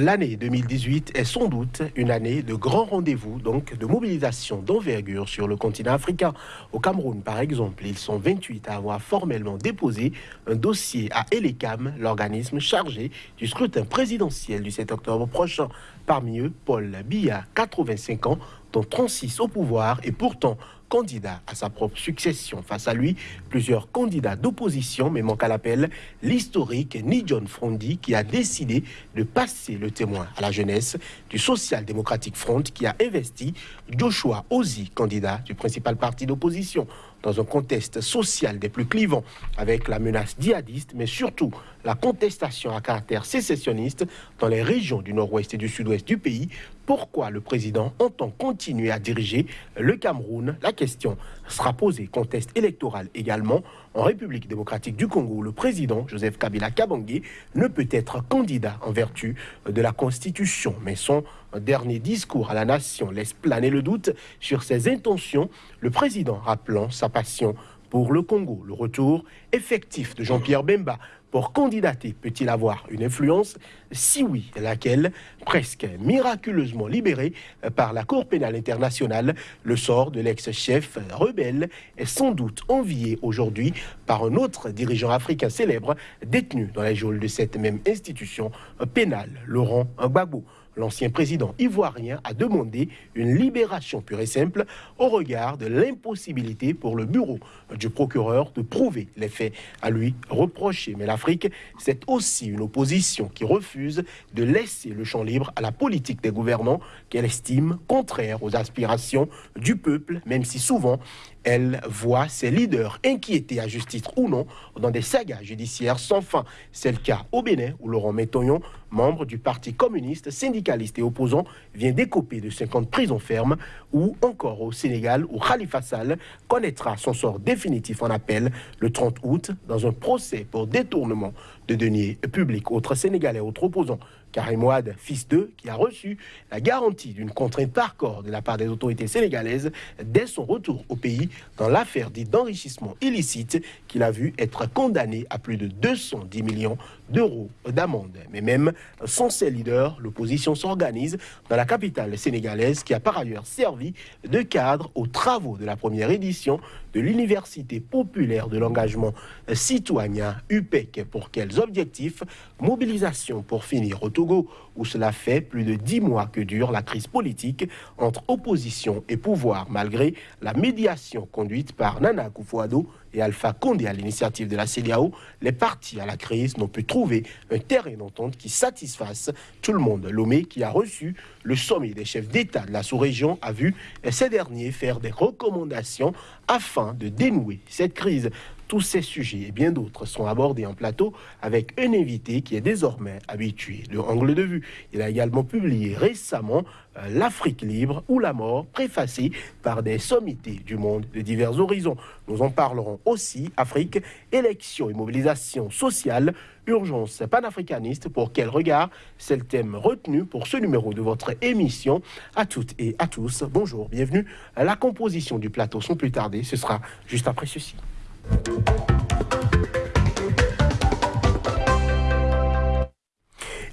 L'année 2018 est sans doute une année de grands rendez-vous, donc de mobilisation d'envergure sur le continent africain. Au Cameroun, par exemple, ils sont 28 à avoir formellement déposé un dossier à Elecam, l'organisme chargé du scrutin présidentiel du 7 octobre prochain. Parmi eux, Paul Biya, 85 ans, dont 36 au pouvoir et pourtant candidat à sa propre succession. Face à lui, plusieurs candidats d'opposition, mais manque à l'appel l'historique Ni John Frondi qui a décidé de passer le témoin à la jeunesse du Social Democratic Front qui a investi Joshua Ozi, candidat du principal parti d'opposition dans un contexte social des plus clivants, avec la menace djihadiste, mais surtout la contestation à caractère sécessionniste dans les régions du nord-ouest et du sud-ouest du pays. Pourquoi le président entend continuer à diriger le Cameroun? La question sera posée. Contexte électoral également. En République démocratique du Congo, le président Joseph Kabila Kabangé ne peut être candidat en vertu de la Constitution, mais son dernier discours à la nation laisse planer le doute sur ses intentions, le président rappelant sa passion pour le Congo. Le retour effectif de Jean-Pierre Bemba. Pour candidater peut-il avoir une influence? Si oui, laquelle? Presque miraculeusement libéré par la Cour pénale internationale, le sort de l'ex-chef rebelle est sans doute envié aujourd'hui par un autre dirigeant africain célèbre détenu dans les geôles de cette même institution pénale, Laurent Gbagbo l'ancien président ivoirien a demandé une libération pure et simple au regard de l'impossibilité pour le bureau du procureur de prouver les faits à lui reprocher. Mais l'Afrique, c'est aussi une opposition qui refuse de laisser le champ libre à la politique des gouvernants qu'elle estime contraire aux aspirations du peuple, même si souvent elle voit ses leaders inquiétés à juste titre ou non dans des sagas judiciaires sans fin. C'est le cas au Bénin où Laurent Métoyon, membre du Parti communiste, syndicaliste et opposant, vient décoper de 50 prisons fermes ou encore au Sénégal où Khalifa Sall connaîtra son sort définitif en appel le 30 août dans un procès pour détournement de deniers publics. Autre Sénégalais, autre opposant, Karim Ouad, fils d'eux, qui a reçu la garantie d'une contrainte par corps de la part des autorités sénégalaises dès son retour au pays dans l'affaire dite d'enrichissement illicite qu'il a vu être condamné à plus de 210 millions d'euros d'amende. Mais même sans ses leaders, l'opposition s'organise dans la capitale sénégalaise qui a par ailleurs servi de cadre aux travaux de la première édition de l'Université populaire de l'engagement citoyen UPEC. Pour quels objectifs? Mobilisation pour finir au Togo, où cela fait plus de dix mois que dure la crise politique entre opposition et pouvoir, malgré la médiation conduite par Nana Akufo-Addo et Alpha Condé à l'initiative de la CDAO, les partis à la crise n'ont pu trouver un terrain d'entente qui satisfasse tout le monde. Lomé, qui a reçu le sommet des chefs d'État de la sous-région, a vu ces derniers faire des recommandations afin de dénouer cette crise. Tous ces sujets et bien d'autres sont abordés en plateau avec un invité qui est désormais habitué de angle de vue. Il a également publié récemment euh, L'Afrique libre ou la mort, préfacé par des sommités du monde de divers horizons. Nous en parlerons aussi Afrique, élections et mobilisation sociale, urgence panafricaniste. Pour quel regard? C'est le thème retenu pour ce numéro de votre émission. À toutes et à tous, bonjour, bienvenue. La composition du plateau sans plus tarder, ce sera juste après ceci.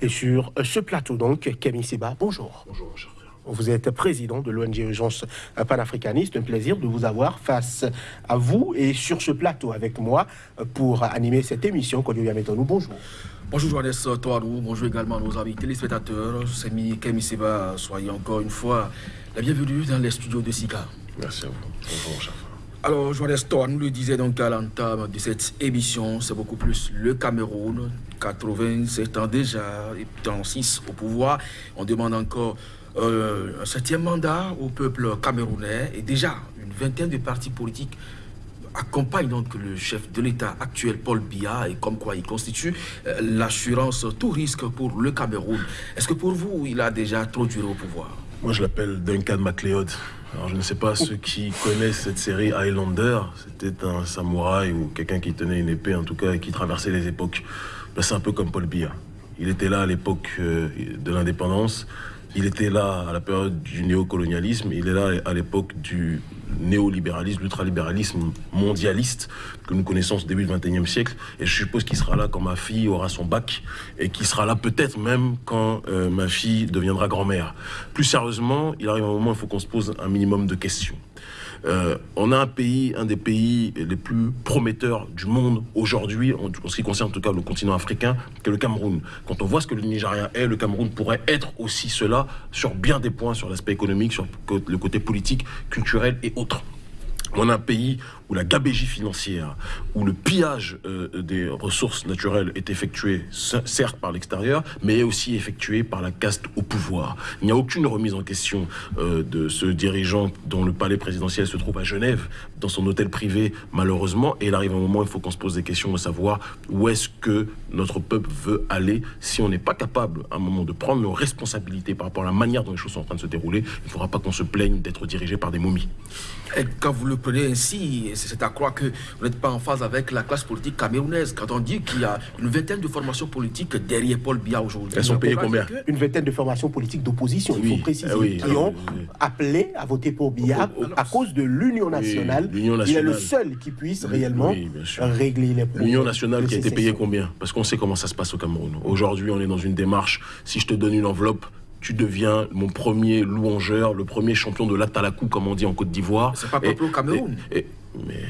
Et sur ce plateau, donc, Camille Seba, bonjour. Bonjour, cher Vous êtes président de l'ONG Urgence panafricaniste. Un plaisir de vous avoir face à vous et sur ce plateau avec moi pour animer cette émission. nous bonjour. Bonjour Johannes Toarou, bonjour également nos amis téléspectateurs. C'est Camille Seba, soyez encore une fois la bienvenue dans les studios de SICA. Merci à vous. Bonjour, cher alors, Estor nous le disait donc à l'entame de cette émission, c'est beaucoup plus le Cameroun, 87 ans déjà, et 36 au pouvoir. On demande encore euh, un septième mandat au peuple camerounais et déjà une vingtaine de partis politiques accompagnent le chef de l'État actuel, Paul Biya, et comme quoi il constitue euh, l'assurance tout risque pour le Cameroun. Est-ce que pour vous, il a déjà trop duré au pouvoir? Moi, je l'appelle Duncan MacLeod. Je ne sais pas ceux qui connaissent cette série Highlander. C'était un samouraï ou quelqu'un qui tenait une épée, en tout cas, et qui traversait les époques. Ben, c'est un peu comme Paul Biya. Il était là à l'époque euh, de l'indépendance. Il était là à la période du néocolonialisme, il est là à l'époque du néolibéralisme, l'ultralibéralisme mondialiste que nous connaissons au début du XXIe siècle. Et je suppose qu'il sera là quand ma fille aura son bac et qu'il sera là peut-être même quand euh, ma fille deviendra grand-mère. Plus sérieusement, il arrive un moment où il faut qu'on se pose un minimum de questions. Euh, on a un pays, un des pays les plus prometteurs du monde aujourd'hui, en, ce qui concerne tout cas le continent africain, que le Cameroun. Quand on voit ce que le Nigeria est, le Cameroun pourrait être aussi cela sur bien des points, sur l'aspect économique, sur le côté politique, culturel et autres. On a un pays où la gabégie financière, où le pillage euh, des ressources naturelles est effectué, certes par l'extérieur, mais aussi effectué par la caste au pouvoir. Il n'y a aucune remise en question euh, de ce dirigeant dont le palais présidentiel se trouve à Genève, dans son hôtel privé, malheureusement. Et il arrive un moment où il faut qu'on se pose des questions, de savoir où est-ce que notre peuple veut aller. Si on n'est pas capable, à un moment, de prendre nos responsabilités par rapport à la manière dont les choses sont en train de se dérouler, il ne faudra pas qu'on se plaigne d'être dirigé par des momies. Et quand vous le prenez ainsi, c'est à croire que vous n'êtes pas en phase avec la classe politique camerounaise. Quand on dit qu'il y a une vingtaine de formations politiques derrière Paul Biya aujourd'hui. Elles sont payées combien Une vingtaine de formations politiques d'opposition, il faut préciser, eh qui ont appelé à voter pour Biya oh, oh, à cause de l'Union nationale. Il est le seul qui puisse réellement régler les problèmes. L'Union nationale qui a été payée combien? Parce qu'on sait comment ça se passe au Cameroun. Aujourd'hui, on est dans une démarche. Si je te donne une enveloppe, tu deviens mon premier louangeur, le premier champion de l'Atalakou, comme on dit en Côte d'Ivoire. C'est pas peuple au Cameroun. mais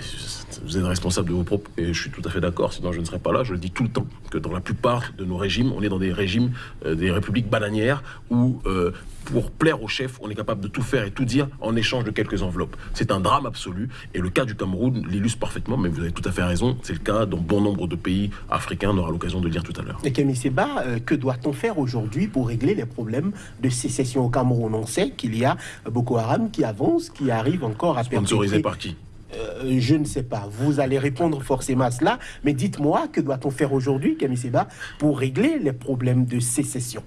vous êtes responsable de vos propres. Et je suis tout à fait d'accord, sinon je ne serais pas là. Je le dis tout le temps, que dans la plupart de nos régimes, on est dans des régimes, euh, des républiques bananières, où euh, pour plaire au chef, on est capable de tout faire et tout dire en échange de quelques enveloppes. C'est un drame absolu. Et le cas du Cameroun l'illustre parfaitement, mais vous avez tout à fait raison. C'est le cas dans bon nombre de pays africains. On aura l'occasion de le dire tout à l'heure. Et Camille Seba, euh, que doit-on faire aujourd'hui pour régler les problèmes de sécession au Cameroun? On sait qu'il y a Boko Haram qui avance, qui arrive encore à Sponsorisé par qui? Euh, je ne sais pas. Vous allez répondre forcément à cela, mais dites-moi, que doit-on faire aujourd'hui, Camille Seba, pour régler les problèmes de sécession?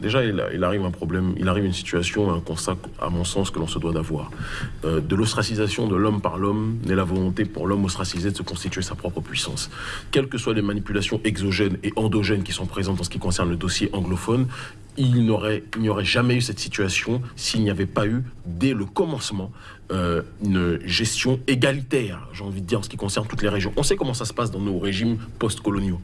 Déjà, il, arrive un problème, il arrive une situation, un constat, à mon sens, que l'on se doit d'avoir. Euh, de l'ostracisation de l'homme par l'homme n'est la volonté pour l'homme ostracisé de se constituer sa propre puissance. Quelles que soient les manipulations exogènes et endogènes qui sont présentes en ce qui concerne le dossier anglophone, il n'y aurait, jamais eu cette situation s'il n'y avait pas eu, dès le commencement, euh, une gestion égalitaire, j'ai envie de dire, en ce qui concerne toutes les régions. On sait comment ça se passe dans nos régimes post-coloniaux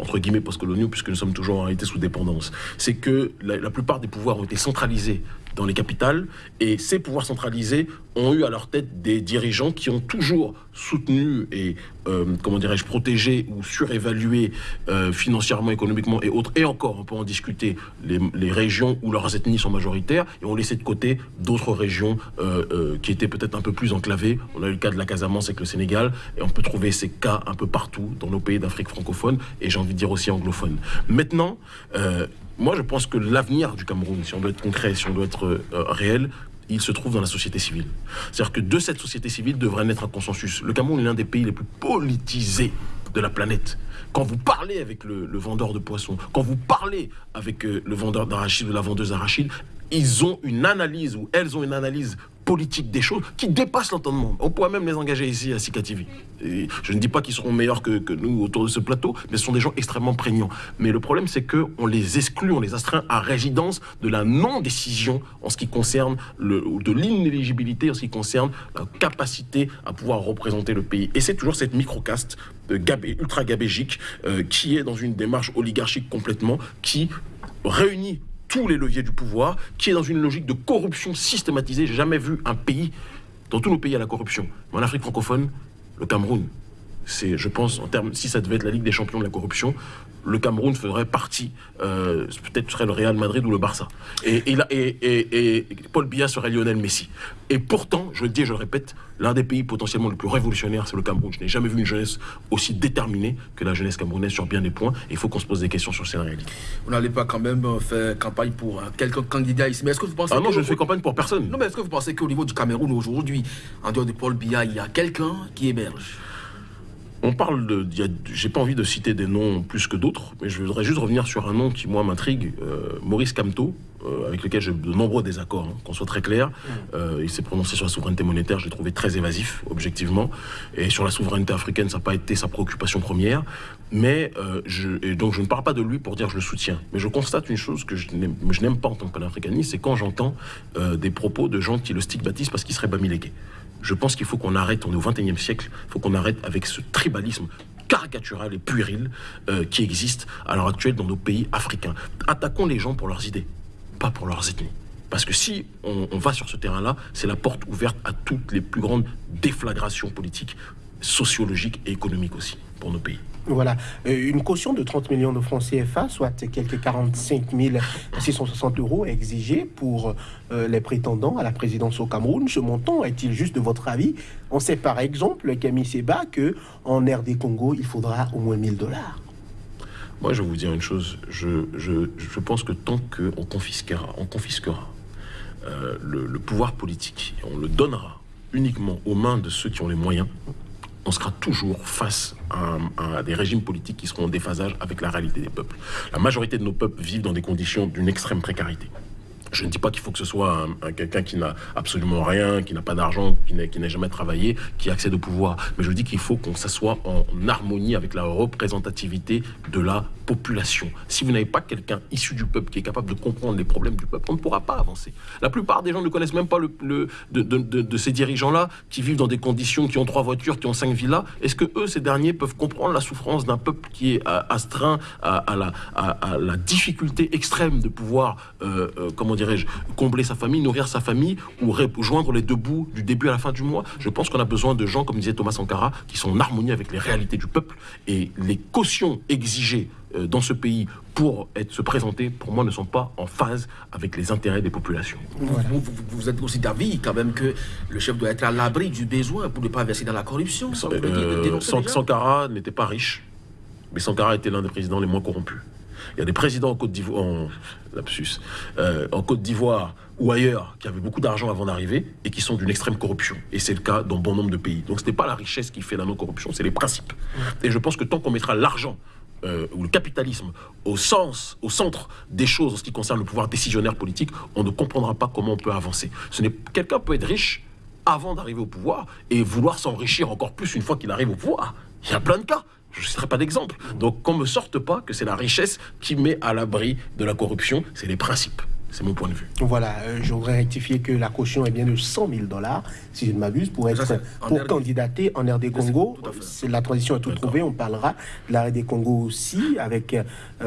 entre guillemets post-coloniaux, puisque nous sommes toujours en réalité sous dépendance, c'est que la, plupart des pouvoirs ont été centralisés dans les capitales, et ces pouvoirs centralisés ont eu à leur tête des dirigeants qui ont toujours soutenu et, euh, comment dirais-je, protégé ou surévalué euh, financièrement, économiquement et autres, et encore, on peut en discuter, les, régions où leurs ethnies sont majoritaires, et ont laissé de côté d'autres régions euh, qui étaient peut-être un peu plus enclavées. On a eu le cas de la Casamance avec le Sénégal, et on peut trouver ces cas un peu partout dans nos pays d'Afrique francophone, et j'ai envie de dire aussi anglophone. Maintenant, moi, je pense que l'avenir du Cameroun, si on doit être concret, si on doit être réel, il se trouve dans la société civile. C'est-à-dire que de cette société civile devrait naître un consensus. Le Cameroun est l'un des pays les plus politisés de la planète. Quand vous parlez avec le, vendeur de poissons, quand vous parlez avec euh, le vendeur d'arachide ou la vendeuse d'arachide, ils ont une analyse ou elles ont une analyse politique des choses qui dépassent l'entendement. On pourrait même les engager ici à Sika TV. je ne dis pas qu'ils seront meilleurs que, nous autour de ce plateau, mais ce sont des gens extrêmement prégnants. Mais le problème, c'est qu'on les exclut, on les astreint à résidence de la non-décision en ce qui concerne le, de l'inéligibilité, en ce qui concerne la capacité à pouvoir représenter le pays. Et c'est toujours cette microcaste euh, ultra gabégique euh, qui est dans une démarche oligarchique complètement, qui réunit tous les leviers du pouvoir, qui est dans une logique de corruption systématisée. J'ai jamais vu un pays, dans tous nos pays, à la corruption. Mais en Afrique francophone, le Cameroun, c'est, je pense, en termes, si ça devait être la Ligue des champions de la corruption, le Cameroun ferait partie, euh, peut-être serait le Real Madrid ou le Barça. Et, et, Paul Biya serait Lionel Messi. Et pourtant, je le dis et je le répète, l'un des pays potentiellement le plus révolutionnaire, c'est le Cameroun. Je n'ai jamais vu une jeunesse aussi déterminée que la jeunesse camerounaise sur bien des points. il faut qu'on se pose des questions sur ces réalités. Vous n'allez pas quand même euh, faire campagne pour quelques candidats ici. Mais est-ce que vous pensez Ah non, je ne fais campagne pour personne. Non, mais est-ce que vous pensez qu'au niveau du Cameroun aujourd'hui, en dehors de Paul Biya, il y a quelqu'un qui héberge on parle de. J'ai pas envie de citer des noms plus que d'autres, mais je voudrais juste revenir sur un nom qui, moi, m'intrigue. Euh, Maurice Camteau, euh, avec lequel j'ai de nombreux désaccords, hein, qu'on soit très clair. Euh, il s'est prononcé sur la souveraineté monétaire, je l'ai trouvé très évasif, objectivement. Et sur la souveraineté africaine, ça n'a pas été sa préoccupation première. Mais je, donc je ne parle pas de lui pour dire que je le soutiens. Mais je constate une chose que je n'aime pas en tant que panafricaniste, c'est quand j'entends des propos de gens qui le stigmatisent parce qu'il serait bamilégué. Je pense qu'il faut qu'on arrête, on est au XXIe siècle, il faut qu'on arrête avec ce tribalisme caricatural et puéril euh, qui existe à l'heure actuelle dans nos pays africains. Attaquons les gens pour leurs idées, pas pour leurs ethnies. Parce que si on, on va sur ce terrain-là, c'est la porte ouverte à toutes les plus grandes déflagrations politiques, sociologiques et économiques aussi pour nos pays. Voilà, euh, une caution de 30 millions de francs CFA, soit quelques 45 660 euros exigés pour euh, les prétendants à la présidence au Cameroun. Ce montant est-il juste de votre avis? On sait par exemple, Camille Seba, que en RD Congo, il faudra au moins 1000 dollars. Moi, je vais vous dire une chose. Je, je, pense que tant qu'on confisquera, on confisquera euh, le, le pouvoir politique, on le donnera uniquement aux mains de ceux qui ont les moyens, on sera toujours face à, des régimes politiques qui seront en déphasage avec la réalité des peuples. La majorité de nos peuples vivent dans des conditions d'une extrême précarité. Je ne dis pas qu'il faut que ce soit quelqu'un qui n'a absolument rien, qui n'a pas d'argent, qui n'a jamais travaillé, qui accède au pouvoir. Mais je dis qu'il faut qu'on s'assoie en harmonie avec la représentativité de la population. Si vous n'avez pas quelqu'un issu du peuple qui est capable de comprendre les problèmes du peuple, on ne pourra pas avancer. La plupart des gens ne connaissent même pas le, de, ces dirigeants-là qui vivent dans des conditions, qui ont trois voitures, qui ont cinq villas. Est-ce que eux, ces derniers, peuvent comprendre la souffrance d'un peuple qui est astreint à, la, difficulté extrême de pouvoir, euh, euh, comment dirais-je, combler sa famille, nourrir sa famille ou rejoindre les deux bouts du début à la fin du mois Je pense qu'on a besoin de gens, comme disait Thomas Sankara, qui sont en harmonie avec les réalités du peuple et les cautions exigées euh, dans ce pays pour être, se présenter, pour moi, ne sont pas en phase avec les intérêts des populations. Vous, êtes aussi d'avis quand même que le chef doit être à l'abri du besoin pour ne pas verser dans la corruption. Euh, Sankara n'était pas riche, mais Sankara était l'un des présidents les moins corrompus. Il y a des présidents en Côte d'Ivoire, en, euh, en Côte d'Ivoire ou ailleurs qui avaient beaucoup d'argent avant d'arriver et qui sont d'une extrême corruption. Et c'est le cas dans bon nombre de pays. Donc ce n'est pas la richesse qui fait la non-corruption, c'est les principes. Et je pense que tant qu'on mettra l'argent euh, ou le capitalisme au sens, au centre des choses en ce qui concerne le pouvoir décisionnaire politique, on ne comprendra pas comment on peut avancer. Ce n'est quelqu'un peut être riche avant d'arriver au pouvoir et vouloir s'enrichir encore plus une fois qu'il arrive au pouvoir. Il y a plein de cas. Je ne citerai pas d'exemple. Donc qu'on ne me sorte pas que c'est la richesse qui met à l'abri de la corruption, c'est les principes. C'est mon point de vue. Voilà, euh, je voudrais rectifier que la caution est bien de 100 000 dollars, si je ne m'abuse, pour être pour candidater en RD Congo. La transition est tout trouvée. On parlera de la RD Congo aussi avec euh,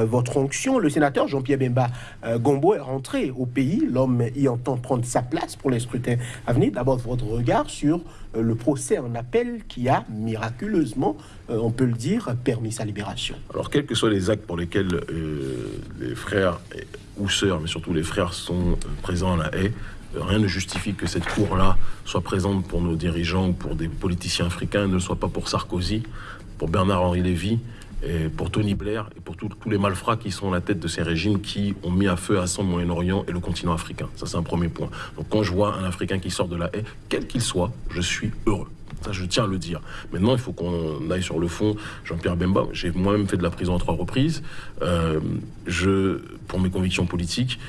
votre onction. Le sénateur Jean-Pierre Bemba euh, Gombo est rentré au pays. L'homme y entend prendre sa place pour les scrutins à venir. D'abord, votre regard sur le procès en appel qui a miraculeusement, on peut le dire, permis sa libération. Alors, quels que soient les actes pour lesquels les frères ou sœurs, mais surtout les frères sont euh, présents à la haie. Euh, rien ne justifie que cette cour-là soit présente pour nos dirigeants ou pour des politiciens africains, ne soit pas pour Sarkozy, pour Bernard-Henri Lévy, et pour Tony Blair et pour tous les malfrats qui sont à la tête de ces régimes qui ont mis à feu à son Moyen-Orient et le continent africain. Ça, c'est un premier point. Donc, quand je vois un Africain qui sort de la haie, quel qu'il soit, je suis heureux. Je tiens à le dire. Maintenant, il faut qu'on aille sur le fond. Jean-Pierre Bemba, j'ai moi-même fait de la prison à trois reprises. Euh, pour mes convictions politiques,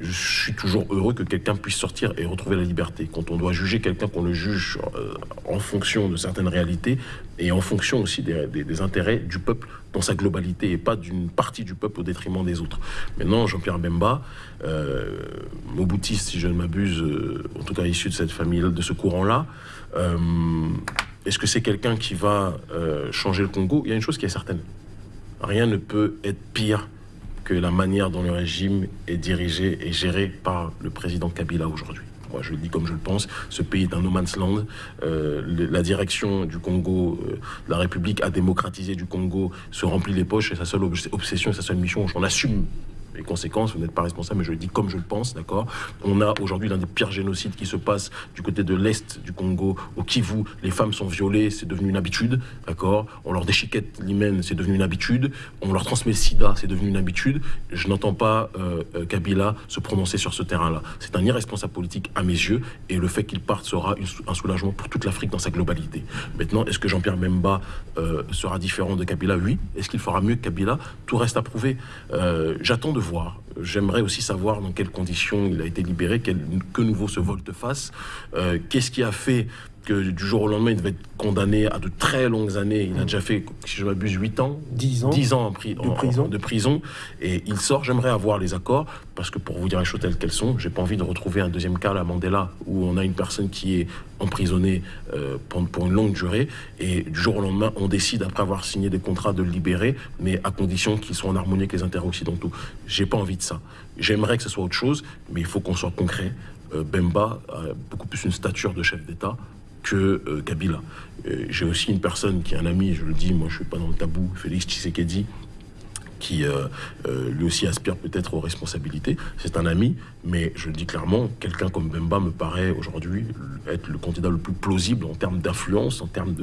je suis toujours heureux que quelqu'un puisse sortir et retrouver la liberté. Quand on doit juger quelqu'un, qu'on le juge euh, en fonction de certaines réalités et en fonction aussi des, intérêts du peuple dans sa globalité et pas d'une partie du peuple au détriment des autres. Maintenant, Jean-Pierre Bemba, euh, si je ne m'abuse, euh, en tout cas issu de cette famille, de ce courant-là, est-ce que c'est quelqu'un qui va changer le Congo? Il y a une chose qui est certaine. Rien ne peut être pire que la manière dont le régime est dirigé et géré par le président Kabila aujourd'hui. Je le dis comme je le pense. Ce pays est un no man's land. Euh, la direction du Congo, euh, la République a démocratisé du Congo, se remplit les poches et sa seule obsession sa seule mission, j'en assume les conséquences, vous n'êtes pas responsable, mais je le dis comme je le pense, d'accord On a aujourd'hui l'un des pires génocides qui se passe du côté de l'Est du Congo, au Kivu, les femmes sont violées, c'est devenu une habitude, d'accord On leur déchiquette l'hymen, c'est devenu une habitude, on leur transmet le sida, c'est devenu une habitude. Je n'entends pas euh, euh, Kabila se prononcer sur ce terrain-là. C'est un irresponsable politique à mes yeux, et le fait qu'il parte sera un soulagement pour toute l'Afrique dans sa globalité. Maintenant, est-ce que Jean-Pierre Memba euh, sera différent de Kabila? Oui. Est-ce qu'il fera mieux que Kabila? Tout reste à prouver. J'attends de J'aimerais aussi savoir dans quelles conditions il a été libéré, que nouveau ce volte-face. Qu'est-ce qui a fait que du jour au lendemain, il devait être condamné à de très longues années. Il a déjà fait, si je m'abuse, 8 ans. 10 ans. 10 ans en, de, prison. de prison. Et il sort. J'aimerais avoir les accords, parce que pour vous dire les choses telles qu'elles sont, j'ai pas envie de retrouver un deuxième cas à Mandela, où on a une personne qui est emprisonnée euh, pour, une longue durée, et du jour au lendemain, on décide, après avoir signé des contrats, de le libérer, mais à condition qu'ils soient en harmonie avec les intérêts occidentaux. J'ai pas envie de ça. J'aimerais que ce soit autre chose, mais il faut qu'on soit concret. Euh, Bemba a beaucoup plus une stature de chef d'État que euh, Kabila. Euh, j'ai aussi une personne qui est un ami, je le dis, moi je suis pas dans le tabou, Félix Tshisekedi, qui euh, lui aussi aspire peut-être aux responsabilités. C'est un ami, mais je le dis clairement, quelqu'un comme Bemba me paraît aujourd'hui être le candidat le plus plausible en termes d'influence, en termes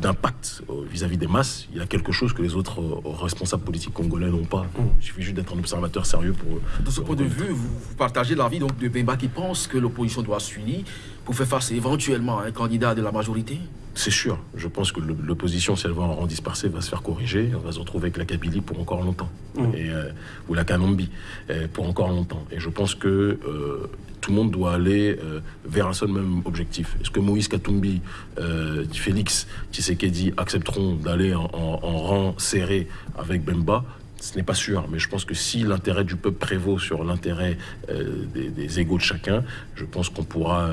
d'impact de, vis-à-vis des masses. Il y a quelque chose que les autres euh, responsables politiques congolais n'ont pas. Il suffit juste d'être un observateur sérieux pour... De ce point de vue, vous, partagez l'avis donc de Bemba qui pense que l'opposition doit s'unir pour faire face éventuellement à un candidat de la majorité? C'est sûr. Je pense que l'opposition, si elle va en rang dispersé, va se faire corriger. On va se retrouver avec la Kabylie pour encore longtemps. Mm. Et, euh, ou la Kanambi euh, pour encore longtemps. Et je pense que euh, tout le monde doit aller vers un seul même objectif. Est-ce que Moïse Katumbi, Félix Tshisekedi accepteront d'aller en, rang serré avec Bemba? Ce n'est pas sûr, mais je pense que si l'intérêt du peuple prévaut sur l'intérêt des, des, égaux de chacun, je pense qu'on pourra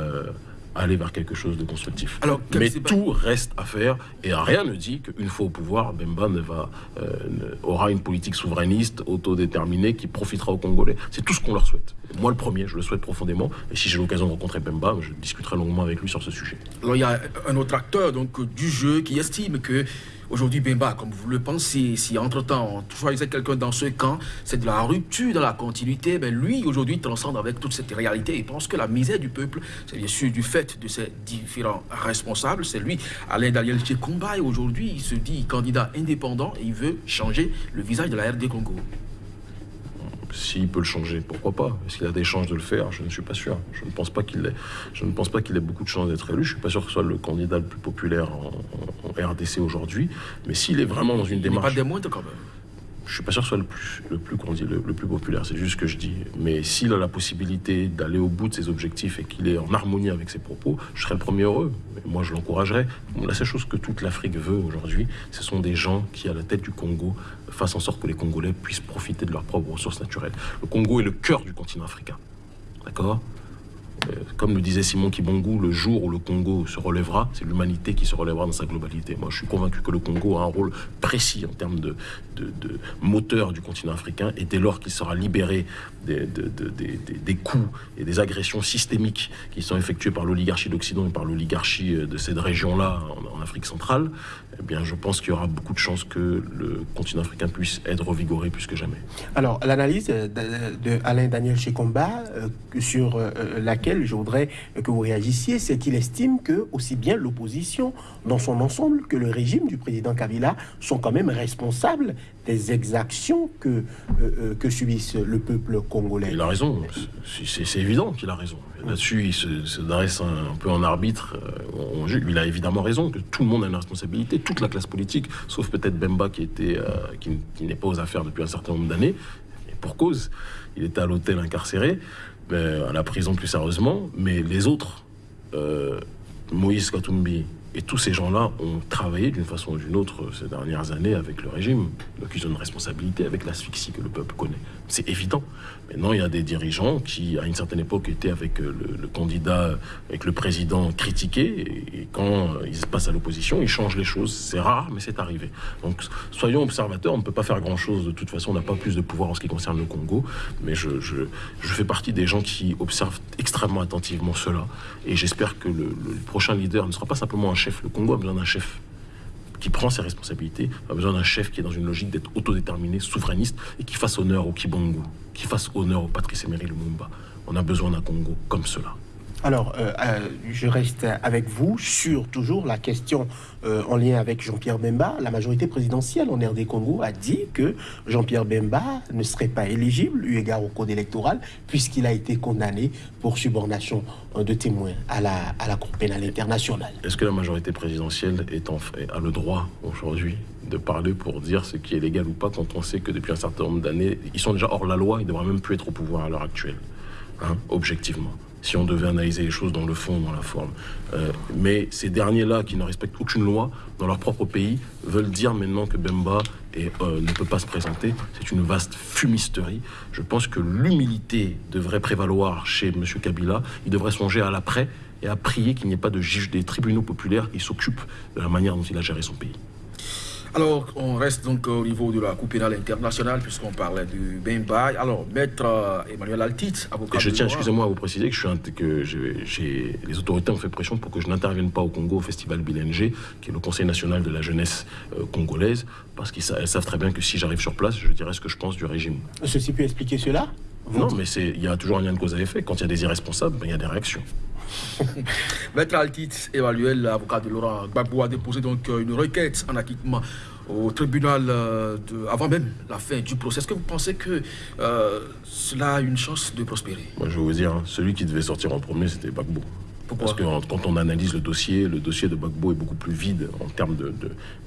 aller vers quelque chose de constructif. Alors, Mais tout reste à faire et rien ne dit qu'une fois au pouvoir, Bemba ne va, euh, aura une politique souverainiste, autodéterminée, qui profitera aux Congolais. C'est tout ce qu'on leur souhaite. Moi, le premier, je le souhaite profondément. Et si j'ai l'occasion de rencontrer Bemba, je discuterai longuement avec lui sur ce sujet. Alors, il y a un autre acteur donc, du jeu qui estime que Aujourd'hui, Bemba, comme vous le pensez, si entre-temps on choisissait quelqu'un dans ce camp, c'est de la rupture dans la continuité, ben lui, aujourd'hui, transcende avec toute cette réalité et pense que la misère du peuple, c'est bien sûr du fait de ses différents responsables. C'est lui, Alain Daniel Tchekomba, et aujourd'hui, il se dit candidat indépendant et il veut changer le visage de la RD Congo. S'il peut le changer, pourquoi pas? Est-ce qu'il a des chances de le faire? Je ne suis pas sûr. Je ne pense pas qu'il ait, je ne pense pas qu'il ait beaucoup de chances d'être élu. Je ne suis pas sûr que ce soit le candidat le plus populaire en, RDC aujourd'hui. Mais s'il est vraiment dans une démarche... Il pas des moindres quand même je suis pas sûr que ce soit le plus, le plus, le, plus populaire, c'est juste ce que je dis. Mais s'il a la possibilité d'aller au bout de ses objectifs et qu'il est en harmonie avec ses propos, je serais le premier heureux. moi, je l'encouragerais. La seule chose que toute l'Afrique veut aujourd'hui, ce sont des gens qui, à la tête du Congo, fassent en sorte que les Congolais puissent profiter de leurs propres ressources naturelles. Le Congo est le cœur du continent africain. D'accord? Comme le disait Simon Kibongu, le jour où le Congo se relèvera, c'est l'humanité qui se relèvera dans sa globalité. Moi, je suis convaincu que le Congo a un rôle précis en termes de, moteur du continent africain, et dès lors qu'il sera libéré des, coups et des agressions systémiques qui sont effectuées par l'oligarchie d'Occident et par l'oligarchie euh, de cette région-là en, Afrique centrale, eh bien, je pense qu'il y aura beaucoup de chances que le continent africain puisse être revigoré plus que jamais. Alors, l'analyse de, Alain Daniel Chekomba, euh, sur laquelle je voudrais que vous réagissiez, c'est qu'il estime que aussi bien l'opposition dans son ensemble que le régime du président Kabila sont quand même responsables des exactions que, euh, euh, que subissent le peuple congolais. Il a raison, c'est évident qu'il a raison. Là-dessus, il se, dresse un, peu en arbitre. Euh, il a évidemment raison que tout le monde a une responsabilité, toute la classe politique, sauf peut-être Bemba qui, était, qui, n'est pas aux affaires depuis un certain nombre d'années. Et pour cause, il était à l'hôtel incarcéré. Euh, à la prison plus sérieusement, mais les autres, euh, Moïse Katumbi et tous ces gens-là ont travaillé d'une façon ou d'une autre ces dernières années avec le régime. Donc ils ont une responsabilité avec l'asphyxie que le peuple connaît. C'est évident. Maintenant, il y a des dirigeants qui, à une certaine époque, étaient avec euh, le, candidat, avec le président critiqué. Et, quand euh, ils se passent à l'opposition, ils changent les choses. C'est rare, mais c'est arrivé. Donc soyons observateurs. On ne peut pas faire grand-chose. De toute façon, on n'a pas plus de pouvoir en ce qui concerne le Congo. Mais je fais partie des gens qui observent extrêmement attentivement cela. Et j'espère que le, le prochain leader ne sera pas simplement un chef le Congo a besoin d'un chef. Qui prend ses responsabilités. On a besoin d'un chef qui est dans une logique d'être autodéterminé, souverainiste, et qui fasse honneur au Kibongo, qui fasse honneur au Patrice Emery Lumumba. On a besoin d'un Congo comme cela. Alors, euh, euh, je reste avec vous sur toujours la question euh, en lien avec Jean-Pierre Bemba. La majorité présidentielle en RD Congo a dit que Jean-Pierre Bemba ne serait pas éligible, eu égard au code électoral, puisqu'il a été condamné pour subornation de témoins à la, Cour pénale internationale. Est-ce que la majorité présidentielle a le droit aujourd'hui de parler pour dire ce qui est légal ou pas quand on sait que depuis un certain nombre d'années, ils sont déjà hors la loi, ils devraient même plus être au pouvoir à l'heure actuelle, hein, objectivement? Si on devait analyser les choses dans le fond, dans la forme. Euh, mais ces derniers-là, qui ne respectent aucune loi dans leur propre pays, veulent dire maintenant que Bemba euh, ne peut pas se présenter. C'est une vaste fumisterie. Je pense que l'humilité devrait prévaloir chez M. Kabila. Il devrait songer à l'après et à prier qu'il n'y ait pas de juge des tribunaux populaires qui s'occupent de la manière dont il a géré son pays. Alors, on reste donc au niveau de la Coupe pénale internationale, puisqu'on parlait du Bemba. Alors, maître euh, Emmanuel Altit, avocat. Et je tiens, excusez-moi, à vous préciser que, je suis que j'ai, les autorités ont fait pression pour que je n'intervienne pas au Congo au festival Bilenge, qui est le Conseil national de la jeunesse euh, congolaise, parce qu'elles savent très bien que si j'arrive sur place, je dirai ce que je pense du régime. Ceci peut expliquer cela? Non, mais il y a toujours un lien de cause à effet. Quand il y a des irresponsables, ben, il y a des réactions. Maître Altit Emmanuel, l'avocat de Laurent Gbagbo, a déposé donc euh, une requête en acquittement au tribunal euh, avant même la fin du procès. Est-ce que vous pensez que euh, cela a une chance de prospérer? Moi, je vais vous dire, hein, celui qui devait sortir en premier, c'était Gbagbo. Parce que quand on analyse le dossier, le dossier de Bagbo est beaucoup plus vide en termes de,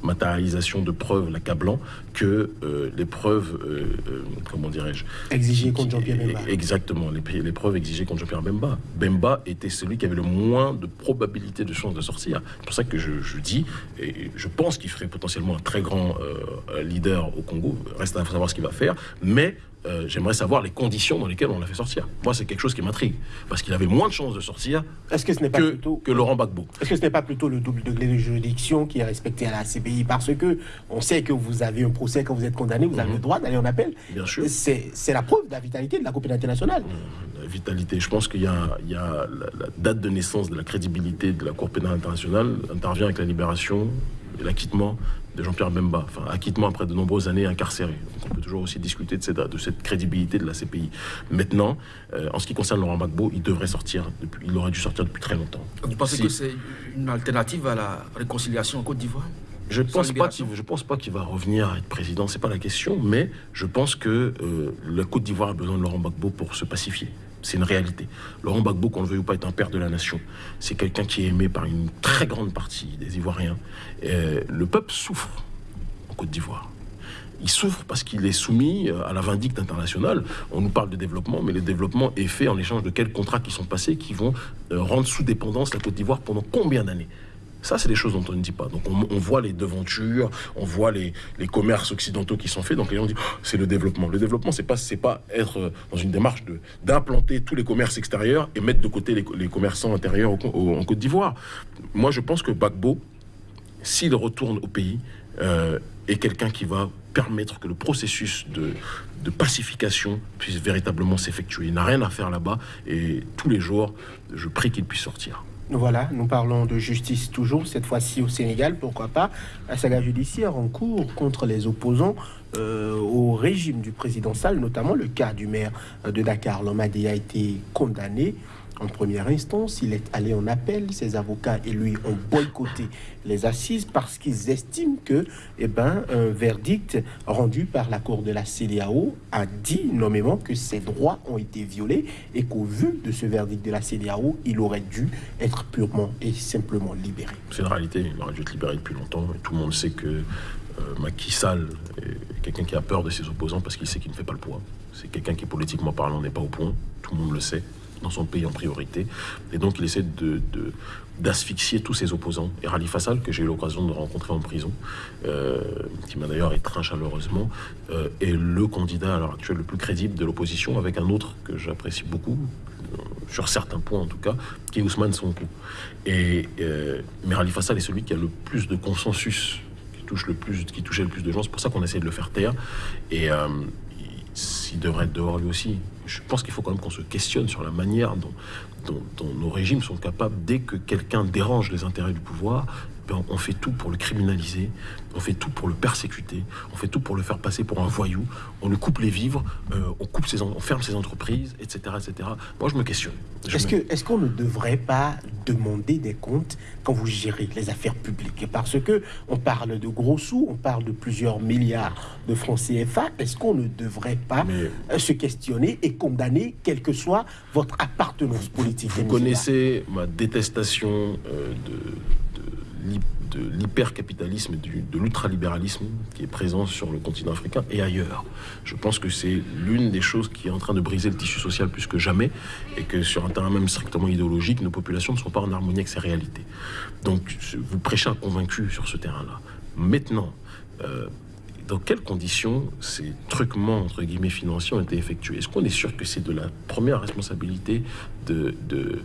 matérialisation de preuves l'accablant que euh, les preuves, euh, euh, comment dirais-je Exigées contre Jean-Pierre Bemba. Exactement, les, preuves exigées contre Jean-Pierre Bemba. Bemba était celui qui avait le moins de probabilité de chance de sortir. C'est pour ça que je, je, dis, et je pense qu'il ferait potentiellement un très grand leader au Congo. Reste à savoir ce qu'il va faire. Mais euh, j'aimerais savoir les conditions dans lesquelles on l'a fait sortir. Moi, c'est quelque chose qui m'intrigue, parce qu'il avait moins de chances de sortir est-ce que, ce n'est pas que, plutôt, que Laurent Gbagbo. Est-ce que ce n'est pas plutôt le double degré de juridiction qui est respecté à la CPI Parce que on sait que vous avez un procès quand vous êtes condamné, vous avez mhm. le droit d'aller en appel? Bien sûr. C'est la preuve de la vitalité de la Cour internationale. La vitalité. Je pense qu'il y a, il y a la, date de naissance de la crédibilité de la Cour pénale internationale intervient avec la libération l'acquittement de Jean-Pierre Bemba, enfin acquittement après de nombreuses années incarcéré. Donc on peut toujours aussi discuter de cette, de cette crédibilité de la CPI. Maintenant, euh, en ce qui concerne Laurent Gbagbo, il devrait sortir, depuis, il aurait dû sortir depuis très longtemps. Vous pensez que c'est une alternative à la réconciliation en Côte d'Ivoire? Je pense pas je pense pas qu'il va revenir à être président, c'est pas la question, mais je pense que euh, la Côte d'Ivoire a besoin de Laurent Gbagbo pour se pacifier. C'est une réalité. Laurent Gbagbo, qu'on le veuille ou pas, est un père de la nation. C'est quelqu'un qui est aimé par une très grande partie des Ivoiriens. le peuple souffre en Côte d'Ivoire. Il souffre parce qu'il est soumis à la vindicte internationale. On nous parle de développement, mais le développement est fait en échange de quels contrats qui sont passés, qui vont euh, rendre sous dépendance la Côte d'Ivoire pendant combien d'années? Ça, c'est des choses dont on ne dit pas. Donc, on, voit les devantures, on voit les, commerces occidentaux qui sont faits. Donc, les gens disent, oh, c'est le développement. Le développement, c'est pas, c'est pas être dans une démarche de, d'implanter tous les commerces extérieurs et mettre de côté les, commerçants intérieurs en Côte d'Ivoire. Moi, je pense que Bagbo, s'il retourne au pays, euh, est quelqu'un qui va permettre que le processus de, de pacification puisse véritablement s'effectuer. Il n'a rien à faire là-bas et tous les jours, je prie qu'il puisse sortir. Voilà, nous parlons de justice toujours, cette fois-ci au Sénégal, pourquoi pas, la saga judiciaire en cours contre les opposants euh, au régime du président Sall, notamment le cas du maire de Dakar. L'homme a été condamné en première instance, il est allé en appel. Ses avocats et lui ont boycotté les assises parce qu'ils estiment que, eh ben, un verdict rendu par la Cour de la CDAO a dit nommément que ses droits ont été violés et qu'au vu de ce verdict de la CDAO, il aurait dû être purement et simplement libéré. C'est une réalité. Il aurait dû être libéré depuis longtemps. Et tout le monde sait que euh, Macky Sall est quelqu'un qui a peur de ses opposants parce qu'il sait qu'il ne fait pas le poids. C'est quelqu'un qui, politiquement parlant, n'est pas au point. Tout le monde le sait dans son pays en priorité. Et donc, il essaie de, d'asphyxier tous ses opposants. Et Rali Fassal, que j'ai eu l'occasion de rencontrer en prison, euh, qui m'a d'ailleurs étreint chaleureusement, euh, est le candidat à l'heure actuelle le plus crédible de l'opposition, avec un autre que j'apprécie beaucoup, euh, sur certains points en tout cas, qui est Ousmane Sonko. Et, mais Rali Fassal est celui qui a le plus de consensus, qui, touche le plus, qui touchait le plus de gens. C'est pour ça qu'on essaie de le faire taire. Et s'il devrait être dehors lui aussi. Je pense qu'il faut quand même qu'on se questionne sur la manière dont, nos régimes sont capables, dès que quelqu'un dérange les intérêts du pouvoir, on fait tout pour le criminaliser, on fait tout pour le persécuter, on fait tout pour le faire passer pour un voyou, on lui coupe les vivres, euh, on, coupe ses, on ferme ses entreprises, etc. etc. Moi, je me questionne. Est-ce qu'on est qu'on ne devrait pas demander des comptes quand vous gérez les affaires publiques? Parce que on parle de gros sous, on parle de plusieurs milliards de francs CFA. Est-ce qu'on ne devrait pas euh, se questionner et condamner, quelle que soit votre appartenance politique? Vous connaissez ma détestation euh, de, de l'hypercapitalisme de l'ultralibéralisme qui est présent sur le continent africain et ailleurs. Je pense que c'est l'une des choses qui est en train de briser le tissu social plus que jamais et que sur un terrain même strictement idéologique, nos populations ne sont pas en harmonie avec ces réalités. Donc vous prêchez un convaincu sur ce terrain-là. Maintenant, euh, dans quelles conditions ces truquements, entre guillemets, financiers ont été effectués? Est-ce qu'on est sûr que c'est de la première responsabilité de, de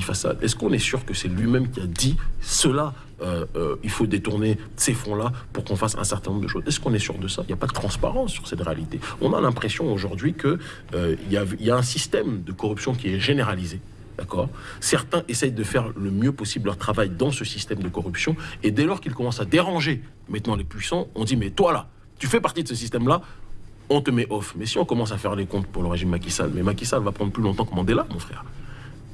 Fassad Est-ce qu'on est sûr que c'est lui-même qui a dit cela euh, euh, il faut détourner ces fonds-là pour qu'on fasse un certain nombre de choses? Est-ce qu'on est sûr de ça? Il n'y a pas de transparence sur cette réalité. On a l'impression aujourd'hui qu'il euh, y, a, y a un système de corruption qui est généralisé. D'accord? Certains essayent de faire le mieux possible leur travail dans ce système de corruption, et dès lors qu'ils commencent à déranger maintenant les puissants, on dit mais toi là, tu fais partie de ce système-là, on te met off. Mais si on commence à faire les comptes pour le régime Macky Sall, mais Macky Sall va prendre plus longtemps que Mandela, mon frère.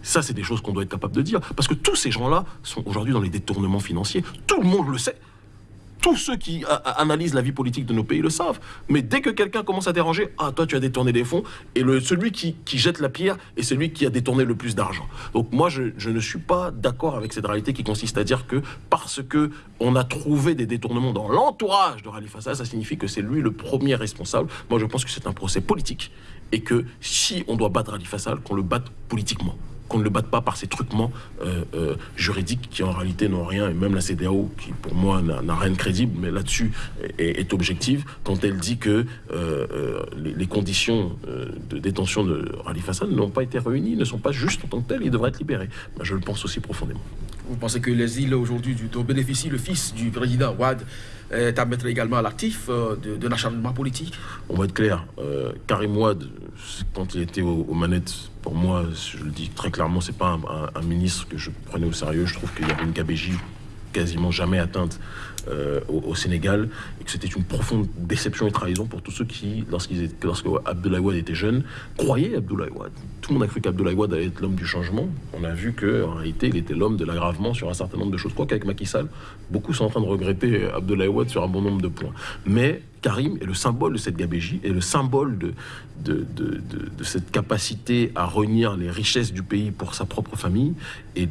Ça, c'est des choses qu'on doit être capable de dire. Parce que tous ces gens-là sont aujourd'hui dans les détournements financiers. Tout le monde le sait. Tous ceux qui analysent la vie politique de nos pays le savent. Mais dès que quelqu'un commence à déranger, ah, toi, tu as détourné des fonds, et celui qui, jette la pierre est celui qui a détourné le plus d'argent. Donc moi, je, ne suis pas d'accord avec cette réalité qui consiste à dire que parce que on a trouvé des détournements dans l'entourage de Khalifa ça signifie que c'est lui le premier responsable. Moi, je pense que c'est un procès politique, et que si on doit battre Khalifa Sall, qu'on le batte politiquement qu'on ne le batte pas par ces truquements euh, euh, juridiques qui en réalité n'ont rien, et même la CDAO, qui pour moi n'a rien de crédible, mais là-dessus est, objective, quand elle dit que euh, les, conditions de détention de Rali Fassad n'ont pas été réunies, ne sont pas justes en tant que telles, il devrait être libéré. je le pense aussi profondément. Vous pensez que les îles aujourd'hui dont bénéficie le fils du président Ouad est à mettre également à l'actif d'un acharnement politique On va être clair, Karim Ouad, quand il était aux manettes pour moi, je le dis très clairement, c'est pas un, ministre que je prenais au sérieux. Je trouve qu'il y avait une gabégie quasiment jamais atteinte euh, au, Sénégal et que c'était une profonde déception et trahison pour tous ceux qui, lorsqu'ils lorsque Abdoulaye Wade était jeune, croyaient Abdoulaye Wade. Tout le monde a cru qu'Abdoulaye Wade allait être l'homme du changement. On a vu qu'en réalité, il était l'homme de l'aggravement sur un certain nombre de choses. Quoi qu'avec Macky Sall, beaucoup sont en train de regretter Abdoulaye Wade sur un bon nombre de points. Mais Karim est le symbole de cette gabégie, est le symbole de, cette capacité à réunir les richesses du pays pour sa propre famille et,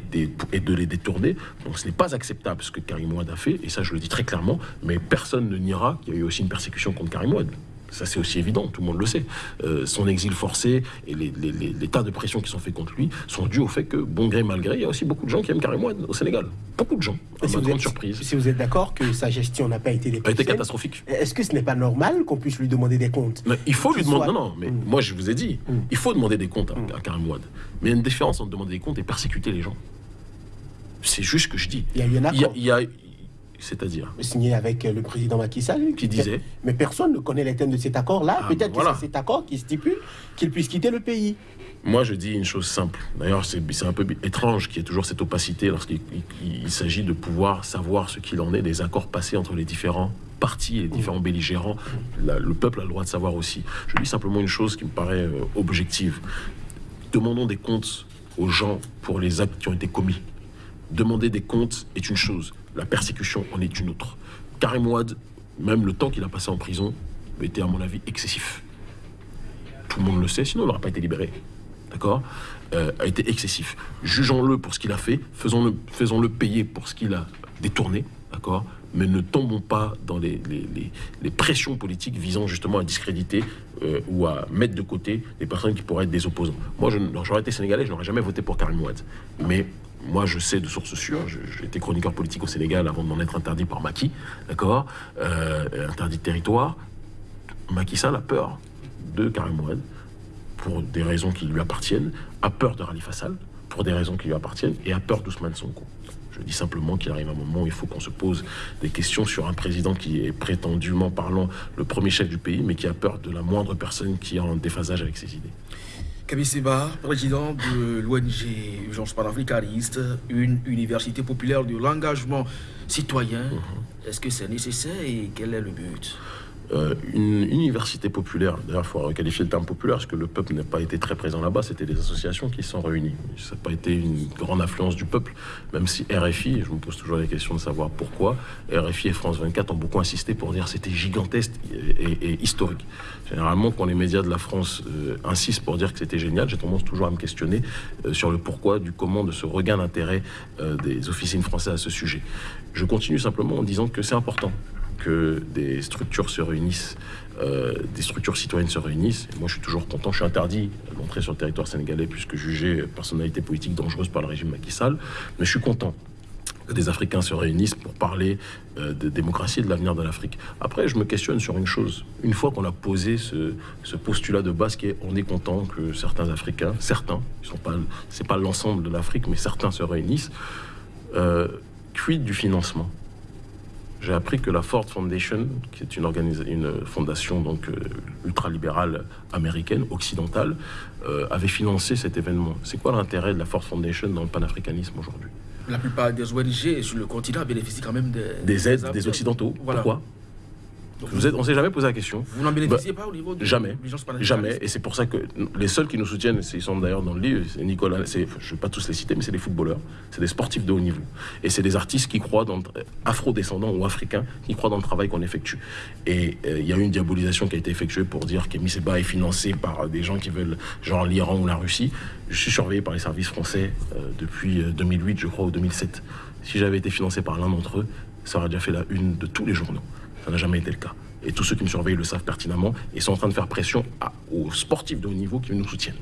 et de les détourner. Donc ce n'est pas acceptable ce que Karim Ouad a fait, et ça je le dis très clairement, mais personne ne niera qu'il y a eu aussi une persécution contre Karim Ouad. Ça, c'est aussi évident, tout le monde le sait. Euh, son exil forcé et les, tas de pressions qui sont faits contre lui sont dus au fait que, bon gré, malgré, il y a aussi beaucoup de gens qui aiment Karim Ouad au Sénégal. Beaucoup de gens. À si grande surprise. Si vous êtes d'accord que sa gestion n'a pas été A été catastrophique. Est-ce que ce n'est pas normal qu'on puisse lui demander des comptes? Il faut lui demander. Non, non, mais mm. moi, je vous ai dit, mm. il faut demander des comptes à, mm. Karim Ouad. Mais il y a une différence entre demander des comptes et persécuter les gens. C'est juste ce que je dis. Il y a eu un accord. il y a c'est-à-dire Signé avec euh, le président Macky Sall. Qui disait Mais personne ne connaît les thèmes de cet accord-là. Ah, Peut-être que c'est cet accord qui stipule qu'il puisse quitter le pays. Moi, je dis une chose simple. D'ailleurs, c'est un peu étrange qu'il y ait toujours cette opacité lorsqu'il s'agit de pouvoir savoir ce qu'il en est des accords passés entre les différents partis et les différents belligérants. le peuple a le droit de savoir aussi. Je dis simplement une chose qui me paraît euh, objective. Demandons des comptes aux gens pour les actes qui ont été commis. Demander des comptes est une chose. La persécution en est une autre. Karim Ouad, même le temps qu'il a passé en prison, était à mon avis excessif. Tout le monde le sait, sinon il n'aurait pas été libéré. D'accord euh, A été excessif. Jugeons-le pour ce qu'il a fait, faisons-le faisons -le payer pour ce qu'il a détourné. D'accord mais ne tombons pas dans les, pressions politiques visant justement à discréditer euh, ou à mettre de côté des personnes qui pourraient être des opposants. Moi, j'aurais été sénégalais, je n'aurais jamais voté pour Karim Ouad. Mais moi, je sais de sources sûres, j'étais chroniqueur politique au Sénégal avant de m'en être interdit par Macky, d'accord euh, Interdit de territoire. Macky Sall a peur de Karim Ouad pour des raisons qui lui appartiennent, a peur de Khalifa Sall pour des raisons qui lui appartiennent et a peur d'Ousmane Sonko. Je dis simplement qu'il arrive un moment où il faut qu'on se pose des questions sur un président qui est prétendument parlant le premier chef du pays, mais qui a peur de la moindre personne qui est en déphasage avec ses idées. Seba, président de l'ONG Urgence panafricaniste, une université populaire de l'engagement citoyen. Mhm. Est-ce que c'est nécessaire et quel est le but? Euh, une université populaire, d'ailleurs il faut qualifier le terme populaire parce que le peuple n'a pas été très présent là-bas, c'était des associations qui sont réunies. Ça n'a pas été une grande influence du peuple, même si RFI, je me pose toujours la question de savoir pourquoi, RFI et France 24 ont beaucoup insisté pour dire c'était gigantesque et, historique. Généralement, quand les médias de la France euh, insistent pour dire que c'était génial, j'ai tendance toujours à me questionner euh, sur le pourquoi, du comment de ce regain d'intérêt des officines françaises à ce sujet. Je continue simplement en disant que c'est important que des structures se réunissent, euh, des structures citoyennes se réunissent. moi, je suis toujours content. Je suis interdit d'entrer sur le territoire sénégalais puisque jugé personnalité politique dangereuse par le régime Macky Sall. Mais je suis content que des Africains se réunissent pour parler euh, de démocratie et de l'avenir de l'Afrique. Après, je me questionne sur une chose. Une fois qu'on a posé ce, postulat de base qui est on est content que certains Africains, certains, ce n'est pas, pas l'ensemble de l'Afrique, mais certains se réunissent, euh, quid du financement j'ai appris que la Ford Foundation, qui est une, une fondation donc euh, ultralibérale américaine, occidentale, euh, avait financé cet événement. C'est quoi l'intérêt de la Ford Foundation dans le panafricanisme aujourd'hui? La plupart des ONG sur le continent bénéficient quand même des, des aides des, Occidentaux. Pourquoi? Vous êtes, on s'est jamais posé la question. Vous n'en bénéficiez bah, pas au niveau de Jamais. Jamais. Et c'est pour ça que les seuls qui nous soutiennent, ils sont d'ailleurs dans le livre, c'est Nicolas, je ne vais pas tous les citer, mais c'est des footballeurs, c'est des sportifs de haut niveau. Et c'est des artistes qui croient dans, afro-descendants ou africains, qui croient dans le travail qu'on effectue. Et euh, il y a eu une diabolisation qui a été effectuée pour dire qu'Emi Seba est financé par des gens qui veulent, genre l'Iran ou la Russie. Je suis surveillé par les services français euh, depuis 2008, euh, je crois, ou 2007. Si j'avais été financé par l'un d'entre eux, ça aurait déjà fait la une de tous les journaux. Ça n'a jamais été le cas. Et tous ceux qui me surveillent le savent pertinemment et sont en train de faire pression aux sportifs de haut niveau qui nous soutiennent.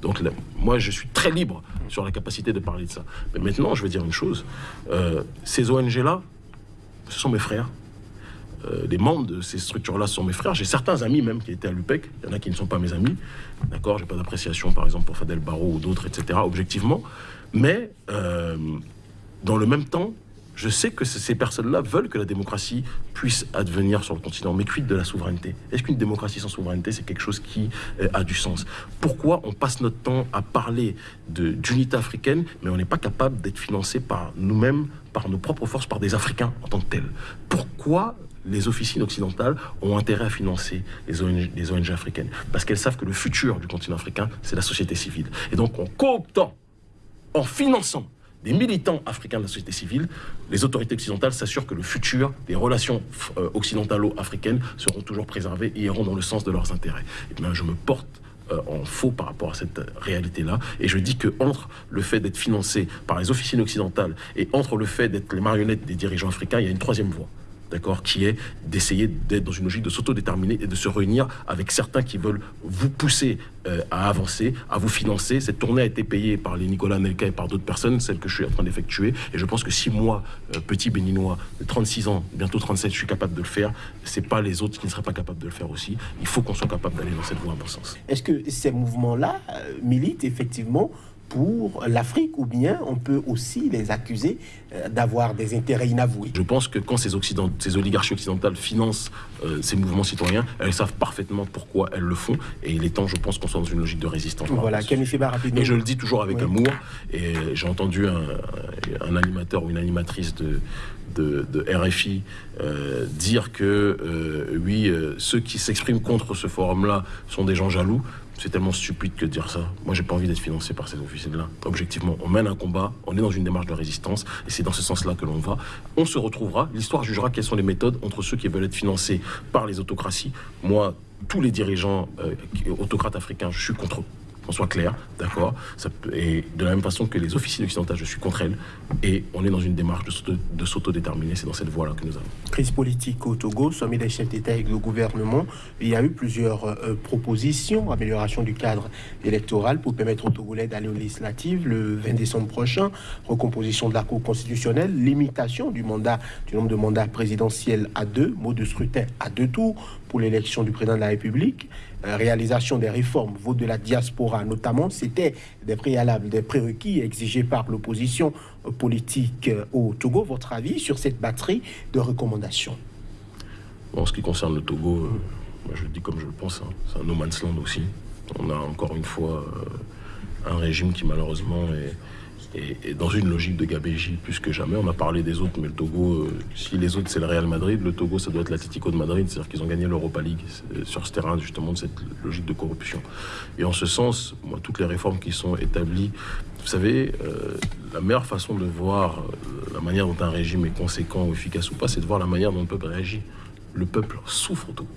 Donc moi, je suis très libre sur la capacité de parler de ça. Mais maintenant, je vais dire une chose. Euh, ces ONG-là, ce sont mes frères. Euh, les membres de ces structures-là sont mes frères. J'ai certains amis même qui étaient à l'UPEC. Il y en a qui ne sont pas mes amis. D'accord J'ai pas d'appréciation, par exemple, pour Fadel Barro ou d'autres, etc., objectivement. Mais euh, dans le même temps, je sais que ces personnes-là veulent que la démocratie puisse advenir sur le continent. Mais quid de la souveraineté Est-ce qu'une démocratie sans souveraineté, c'est quelque chose qui euh, a du sens? Pourquoi on passe notre temps à parler d'unité africaine, mais on n'est pas capable d'être financé par nous-mêmes, par nos propres forces, par des Africains en tant que tels? Pourquoi les officines occidentales ont intérêt à financer les ONG, les ONG africaines? Parce qu'elles savent que le futur du continent africain, c'est la société civile. Et donc, en cooptant, en finançant des militants africains de la société civile, les autorités occidentales s'assurent que le futur des relations euh, occidentalo-africaines seront toujours préservées et iront dans le sens de leurs intérêts. Eh bien, je me porte euh, en faux par rapport à cette réalité-là. Et je dis que entre le fait d'être financé par les officines occidentales et entre le fait d'être les marionnettes des dirigeants africains, il y a une troisième voie d'accord, qui est d'essayer d'être dans une logique de s'autodéterminer et de se réunir avec certains qui veulent vous pousser euh, à avancer, à vous financer. Cette tournée a été payée par les Nicolas Nelka et par d'autres personnes, celle que je suis en train d'effectuer. Et je pense que si moi, euh, petit béninois de 36 ans, bientôt 37, je suis capable de le faire, c'est pas les autres qui ne seraient pas capables de le faire aussi. Il faut qu'on soit capable d'aller dans cette voie, à mon sens. Est-ce que ces mouvements-là euh, militent effectivement pour l'Afrique ou bien on peut aussi les accuser euh, d'avoir des intérêts inavoués Je pense que quand ces, Occident ces oligarchies occidentales financent euh, ces mouvements citoyens, elles savent parfaitement pourquoi elles le font et il est temps, je pense, qu'on soit dans une logique de résistance. Voilà, rapidement. Et je le dis toujours avec amour et j'ai entendu un, animateur ou une animatrice de, de, RFI euh, dire que oui, ceux qui s'expriment contre ce forum-là sont des gens jaloux. C'est tellement stupide que de dire ça. Moi, j'ai pas envie d'être financé par ces officiers-là. Objectivement, on mène un combat, on est dans une démarche de résistance, et c'est dans ce sens-là que l'on va. On se retrouvera, l'histoire jugera quelles sont les méthodes entre ceux qui veulent être financés par les autocraties. Moi, tous les dirigeants euh, autocrates africains, je suis contre eux qu'on soit clair, d'accord? Et de la même façon que les officiers occidentales, je suis contre elles. Et on est dans une démarche de s'autodéterminer. C'est dans cette voie-là que nous allons. Crise politique au Togo, sommet des chefs d'État avec le gouvernement. Il y a eu plusieurs euh, propositions, amélioration du cadre électoral pour permettre aux Togolais d'aller aux législatives le 20 décembre prochain, recomposition de la Cour constitutionnelle, limitation du mandat, du nombre de mandats présidentiels à deux, mot de scrutin à deux tours pour l'élection du président de la République, euh, réalisation des réformes, vote de la diaspora notamment, c'était des préalables, des prérequis exigés par l'opposition politique euh, au Togo. Votre avis sur cette batterie de recommandations? En ce qui concerne le Togo, euh, moi je le dis comme je le pense, hein, c'est un no man's land aussi. On a encore une fois un régime qui malheureusement est et, dans une logique de gabégie plus que jamais. On a parlé des autres, mais le Togo, euh, si les autres c'est le Real Madrid, le Togo ça doit être l'Atlético de Madrid, c'est-à-dire qu'ils ont gagné l'Europa League euh, sur ce terrain justement de cette logique de corruption. Et en ce sens, moi, toutes les réformes qui sont établies, vous savez, euh, la meilleure façon de voir la manière dont un régime est conséquent ou efficace ou pas, c'est de voir la manière dont le peuple réagit. Le peuple souffre au Togo.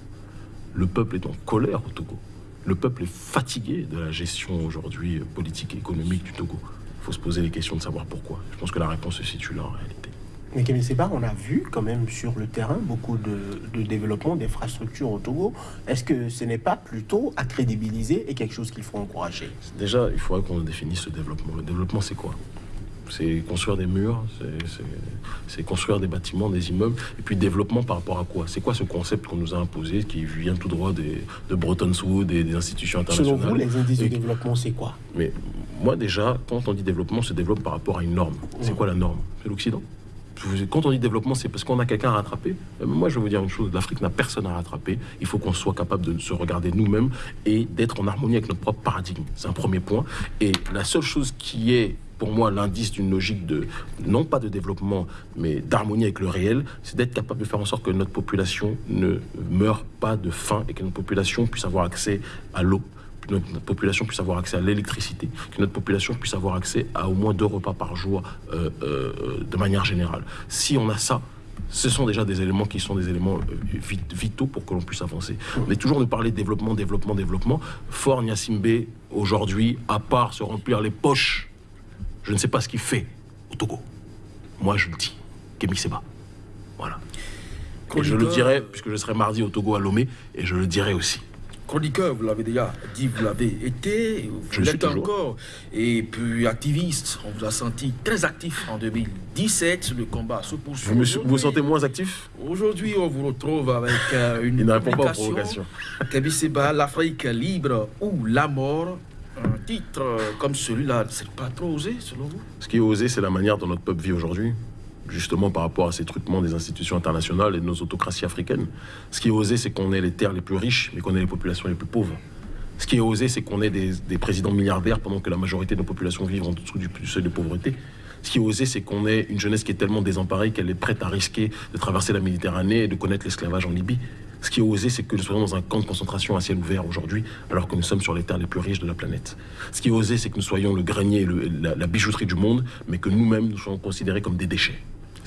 Le peuple est en colère au Togo. Le peuple est fatigué de la gestion aujourd'hui politique et économique du Togo faut se poser les questions de savoir pourquoi. Je pense que la réponse se situe là en réalité. Mais Kémy Seba, on a vu quand même sur le terrain beaucoup de, développement d'infrastructures au Togo. Est-ce que ce n'est pas plutôt à crédibiliser et quelque chose qu'il faut encourager? Déjà, il faudrait qu'on définisse ce développement. Le développement, c'est quoi? C'est construire des murs, c'est construire des bâtiments, des immeubles, et puis développement par rapport à quoi? C'est quoi ce concept qu'on nous a imposé, qui vient tout droit des, de Bretton Woods et des institutions internationales Selon vous, les indices de développement, c'est quoi? Mais moi déjà, quand on dit développement, on se développe par rapport à une norme. C'est quoi la norme? C'est l'Occident? Quand on dit développement, c'est parce qu'on a quelqu'un à rattraper. Euh, moi, je vais vous dire une chose, l'Afrique n'a personne à rattraper. Il faut qu'on soit capable de se regarder nous-mêmes et d'être en harmonie avec notre propre paradigme. C'est un premier point. Et la seule chose qui est pour moi l'indice d'une logique de, non pas de développement, mais d'harmonie avec le réel, c'est d'être capable de faire en sorte que notre population ne meure pas de faim et que notre population puisse avoir accès à l'eau, que notre population puisse avoir accès à l'électricité, que notre population puisse avoir accès à au moins deux repas par jour euh, euh, de manière générale. Si on a ça, ce sont déjà des éléments qui sont des éléments euh, vitaux pour que l'on puisse avancer. Mais toujours de parler développement, développement, développement. Fort Nyasimbe, aujourd'hui, à part se remplir les poches, je ne sais pas ce qu'il fait au Togo. Moi, je le dis. Kémy Seba. Voilà. Et je le dirai, puisque je serai mardi au Togo à Lomé, et je le dirai aussi chroniqueur, vous l'avez déjà dit, vous l'avez été, vous l'êtes encore, et puis activiste, on vous a senti très actif en 2017, le combat se poursuit. Vous vous, sentez moins actif? Aujourd'hui, on vous retrouve avec euh, une Il répond pas aux l'Afrique libre ou la mort? Un titre euh, comme celui-là, c'est pas trop osé selon vous? Ce qui est osé, c'est la manière dont notre peuple vit aujourd'hui justement par rapport à ces truquements des institutions internationales et de nos autocraties africaines. Ce qui est osé, c'est qu'on ait les terres les plus riches, mais qu'on ait les populations les plus pauvres. Ce qui est osé, c'est qu'on ait des, présidents milliardaires pendant que la majorité de nos populations vivent en dessous du, seuil de pauvreté. Ce qui est osé, c'est qu'on ait une jeunesse qui est tellement désemparée qu'elle est prête à risquer de traverser la Méditerranée et de connaître l'esclavage en Libye. Ce qui est osé, c'est que nous soyons dans un camp de concentration à ciel ouvert aujourd'hui, alors que nous sommes sur les terres les plus riches de la planète. Ce qui est osé, c'est que nous soyons le grenier, la, la bijouterie du monde, mais que nous-mêmes, nous soyons considérés comme des déchets.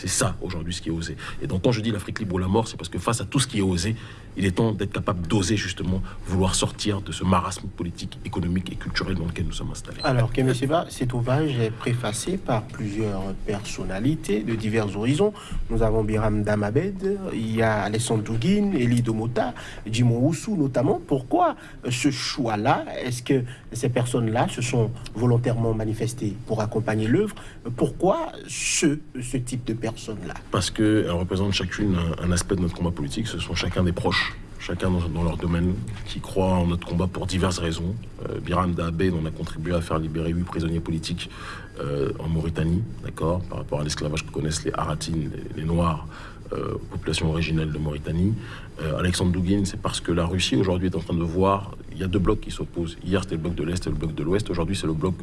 C'est ça aujourd'hui ce qui est osé. Et donc quand je dis l'Afrique libre ou la mort, c'est parce que face à tout ce qui est osé, il est temps d'être capable d'oser justement vouloir sortir de ce marasme politique, économique et culturel dans lequel nous sommes installés. Alors Kémy Seba, cet ouvrage est préfacé par plusieurs personnalités de divers horizons. Nous avons Biram Damabed, il y a Alessandro Douguin, Elie Domota, Jimo Oussou notamment. Pourquoi ce choix-là? Est-ce que ces personnes-là se sont volontairement manifestées pour accompagner l'œuvre? Pourquoi ce, ce type de personnes parce qu'elles représentent chacune un, aspect de notre combat politique. Ce sont chacun des proches, chacun dans, leur domaine, qui croient en notre combat pour diverses raisons. Euh, Biram Daabé, on a contribué à faire libérer huit prisonniers politiques euh, en Mauritanie, d'accord, par rapport à l'esclavage que connaissent les Haratines, les, Noirs, euh, population originelle de Mauritanie. Alexandre Douguin, c'est parce que la Russie aujourd'hui est en train de voir il y a deux blocs qui s'opposent. Hier, c'était le bloc de l'Est et le bloc de l'Ouest. Aujourd'hui, c'est le bloc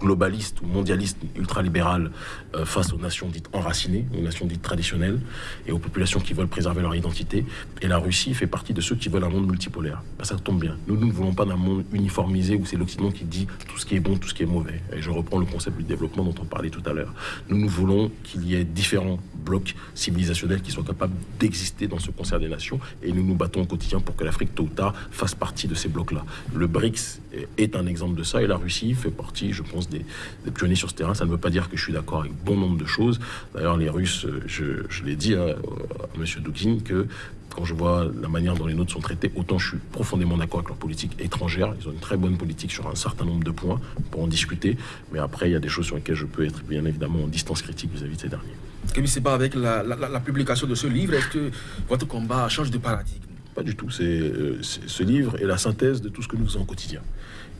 globaliste ou mondialiste ultralibéral euh, face aux nations dites enracinées, aux nations dites traditionnelles et aux populations qui veulent préserver leur identité. Et la Russie fait partie de ceux qui veulent un monde multipolaire. Ben, ça tombe bien. Nous, nous ne voulons pas d'un monde uniformisé où c'est l'Occident qui dit tout ce qui est bon, tout ce qui est mauvais. Et je reprends le concept du développement dont on parlait tout à l'heure. Nous, nous voulons qu'il y ait différents blocs civilisationnels qui soient capables d'exister dans ce concert des nations. Et nous nous battons au quotidien pour que l'Afrique, tôt ou tard, fasse partie de ces blocs là Le BRICS est un exemple de ça et la Russie fait partie, je pense, des, pionniers sur ce terrain. Ça ne veut pas dire que je suis d'accord avec bon nombre de choses. D'ailleurs, les Russes, je, l'ai dit à, M. Doukine, que quand je vois la manière dont les nôtres sont traités, autant je suis profondément d'accord avec leur politique étrangère. Ils ont une très bonne politique sur un certain nombre de points pour en discuter. Mais après, il y a des choses sur lesquelles je peux être bien évidemment en distance critique vis-à-vis de ces derniers. Kémy pas avec la, la, publication de ce livre, est-ce que votre combat change de paradigme? Pas du tout. Euh, c'est ce livre est la synthèse de tout ce que nous faisons au quotidien.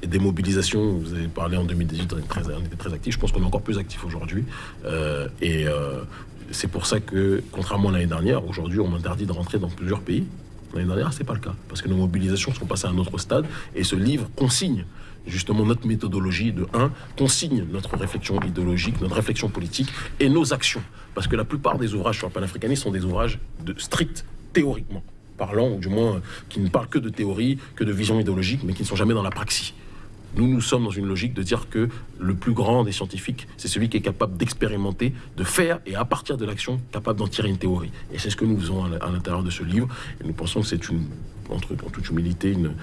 Et des mobilisations, vous avez parlé en 2018, on était très, actifs. Je pense qu'on est encore plus actifs aujourd'hui. Euh, et euh, c'est pour ça que, contrairement à l'année dernière, aujourd'hui, on m'interdit de rentrer dans plusieurs pays. L'année dernière, ce n'est pas le cas, parce que nos mobilisations sont passées à un autre stade, et ce livre consigne justement notre méthodologie de 1, consigne notre réflexion idéologique, notre réflexion politique et nos actions. Parce que la plupart des ouvrages sur le panafricanisme sont des ouvrages de strict théoriquement parlant, ou du moins qui ne parlent que de théorie, que de vision idéologique, mais qui ne sont jamais dans la praxis. Nous, nous sommes dans une logique de dire que le plus grand des scientifiques, c'est celui qui est capable d'expérimenter, de faire, et à partir de l'action, capable d'en tirer une théorie. Et c'est ce que nous faisons à l'intérieur de ce livre. Nous pensons que c'est une, entre, en toute humilité, une,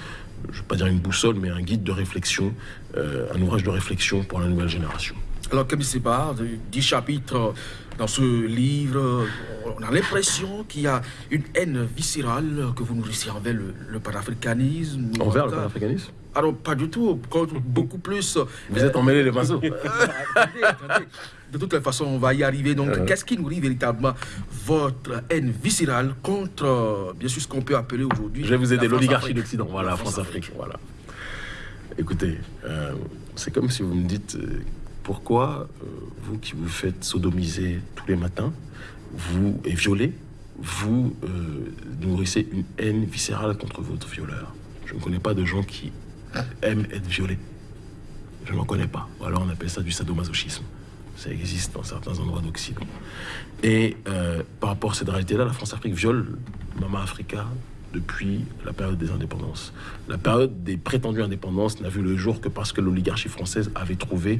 je ne vais pas dire une boussole, mais un guide de réflexion, euh, un ouvrage de réflexion pour la nouvelle génération. Alors, comme c'est pas, 10 chapitres dans ce livre, on a l'impression qu'il y a une haine viscérale que vous nourrissez envers le, panafricanisme. Envers le panafricanisme? Alors, pas du tout, beaucoup plus. Vous êtes emmêlé les pinceaux. De toute façon, on va y arriver. Donc, qu'est-ce qui nourrit véritablement votre haine viscérale contre, bien sûr, ce qu'on peut appeler aujourd'hui. Je vais vous aider, l'oligarchie d'Occident. Voilà, France-Afrique. Voilà. Écoutez, euh, c'est comme si vous me dites euh, pourquoi euh, vous qui vous faites sodomiser tous les matins, vous et violer, vous nourrissez une haine viscérale contre votre violeur? Je ne connais pas de gens qui aiment être violés. Je n'en connais pas. Alors on appelle ça du sadomasochisme. Ça existe dans certains endroits d'Occident. Et euh, par rapport à cette réalité-là, la France-Afrique viole Mama Africa depuis la période des indépendances. La période des prétendues indépendances n'a vu le jour que parce que l'oligarchie française avait trouvé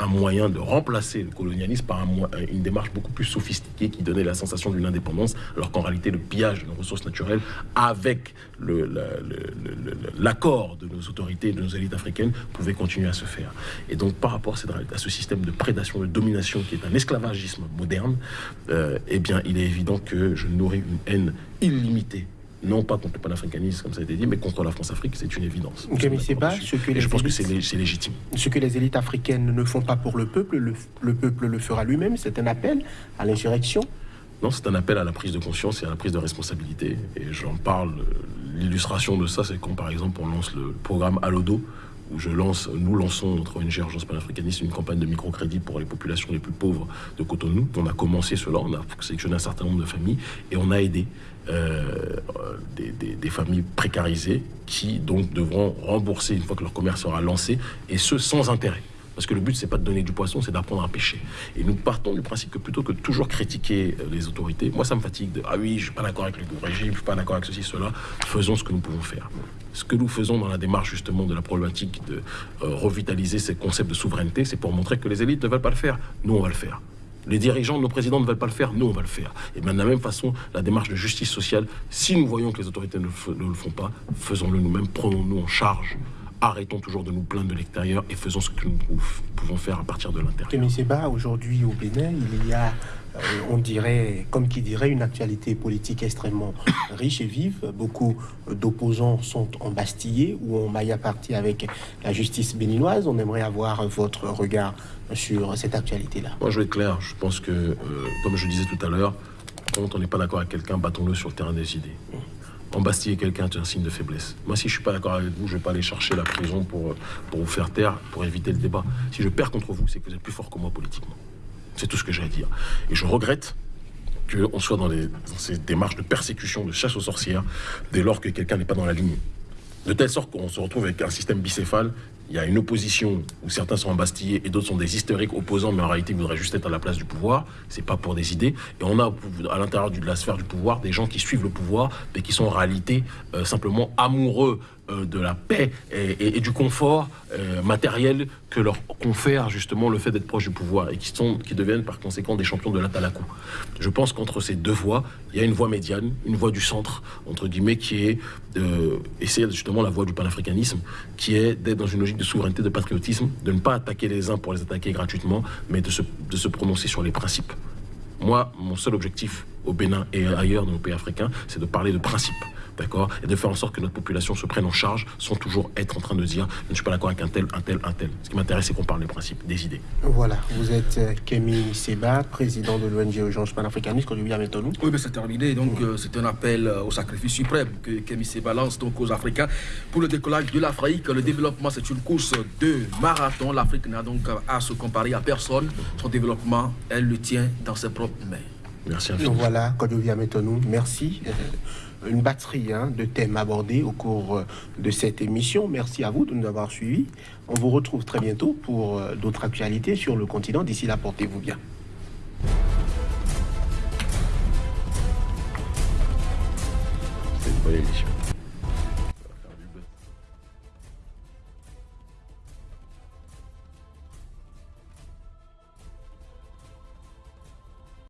un moyen de remplacer le colonialisme par une démarche beaucoup plus sophistiquée qui donnait la sensation d'une indépendance, alors qu'en réalité, le pillage de nos ressources naturelles, avec l'accord de nos autorités et de nos élites africaines, pouvait continuer à se faire. Et donc, par rapport à, ce système de prédation, de domination qui est un esclavagisme moderne, euh, eh bien, il est évident que je nourris une haine illimitée non pas contre le panafricanisme, comme ça a été dit, mais contre la France-Afrique, c'est une évidence. ce que je pense que c'est légitime. Ce que les élites africaines ne font pas pour le peuple, le, peuple le fera lui-même. C'est un appel à l'insurrection Non, c'est un appel à la prise de conscience et à la prise de responsabilité. Et j'en parle, l'illustration de ça, c'est quand, par exemple, on lance le programme Alodo, où je lance, nous lançons, notre ONG Urgence panafricaniste, une campagne de microcrédit pour les populations les plus pauvres de Cotonou. On a commencé cela, on a sélectionné un certain nombre de familles et on a aidé euh, des, familles précarisées qui donc devront rembourser une fois que leur commerce sera lancé et ce sans intérêt. Parce que le but, c'est pas de donner du poisson, c'est d'apprendre à pêcher. Et nous partons du principe que plutôt que de toujours critiquer euh, les autorités, moi, ça me fatigue de ah oui, je suis pas d'accord avec le régime, je suis pas d'accord avec ceci, cela. Faisons ce que nous pouvons faire. Ce que nous faisons dans la démarche justement de la problématique de euh, revitaliser ces concepts de souveraineté, c'est pour montrer que les élites ne veulent pas le faire. Nous, on va le faire. Les dirigeants, nos présidents ne veulent pas le faire, nous on va le faire. Et bien de la même façon, la démarche de justice sociale, si nous voyons que les autorités ne, le font pas, faisons-le nous-mêmes, prenons-nous en charge. Arrêtons toujours de nous plaindre de l'extérieur et faisons ce que nous pouvons faire à partir de l'intérieur. Kémy Seba, aujourd'hui au Bénin, il y a euh, on dirait, comme qui dirait, une actualité politique extrêmement riche et vive. Beaucoup d'opposants sont embastillés ou en maille à partie avec la justice béninoise. On aimerait avoir votre regard sur cette actualité-là. Moi, je vais être clair. Je pense que, euh, comme je disais tout à l'heure, quand on n'est pas d'accord avec quelqu'un, battons-le sur le terrain des idées. Embastiller quelqu'un, c'est un signe de faiblesse. Moi, si je suis pas d'accord avec vous, je vais pas aller chercher la prison pour, pour vous faire taire, pour éviter le débat. Si je perds contre vous, c'est que vous êtes plus fort que moi politiquement. C'est tout ce que j'ai à dire. Et je regrette qu'on soit dans, dans, ces démarches de persécution, de chasse aux sorcières, dès lors que quelqu'un n'est pas dans la ligne. De telle sorte qu'on se retrouve avec un système bicéphale il y a une opposition où certains sont embastillés et d'autres sont des historiques opposants, mais en réalité ils voudraient juste être à la place du pouvoir. C'est pas pour des idées. Et on a à l'intérieur de la sphère du pouvoir des gens qui suivent le pouvoir, mais qui sont en réalité euh, simplement amoureux de la paix et, du confort euh, matériel que leur confère justement le fait d'être proche du pouvoir et qui, sont, qui deviennent par conséquent des champions de l'atalakou. Je pense qu'entre ces deux voies, il y a une voie médiane, une voie du centre, entre guillemets, qui est d'essayer justement la voie du panafricanisme, qui est d'être dans une logique de souveraineté, de patriotisme, de ne pas attaquer les uns pour les attaquer gratuitement, mais de se, de se prononcer sur les principes. Moi, mon seul objectif au Bénin et ailleurs dans nos pays africains, c'est de parler de principes d'accord Et de faire en sorte que notre population se prenne en charge sans toujours être en train de dire je ne suis pas d'accord avec un tel, un tel, un tel. Ce qui m'intéresse, c'est qu'on parle des principes, des idées. Voilà, vous êtes euh, Kémy Seba, président de l'ONG Urgence panafricaniste, qu'on maintenant. Oui, mais c'est terminé. Donc, euh, c'est un appel euh, au sacrifice suprême que Kémy Seba lance donc aux Africains pour le décollage de l'Afrique. Le développement, c'est une course de marathon. L'Afrique n'a donc à se comparer à personne. Son développement, elle le tient dans ses propres mains. Merci infiniment. Voilà, Kodovia nous, merci. Euh, une batterie hein, de thèmes abordés au cours euh, de cette émission. Merci à vous de nous avoir suivis. On vous retrouve très bientôt pour euh, d'autres actualités sur le continent. D'ici là, portez-vous bien. C'est une bonne émission.